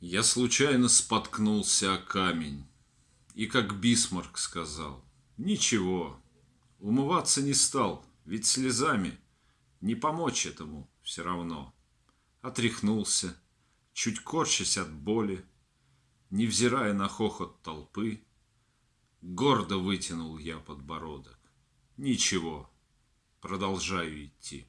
Я случайно споткнулся о камень. И как Бисмарк сказал, ничего, умываться не стал, ведь слезами не помочь этому все равно. Отряхнулся, чуть корчась от боли, невзирая на хохот толпы, гордо вытянул я подбородок. Ничего, продолжаю идти.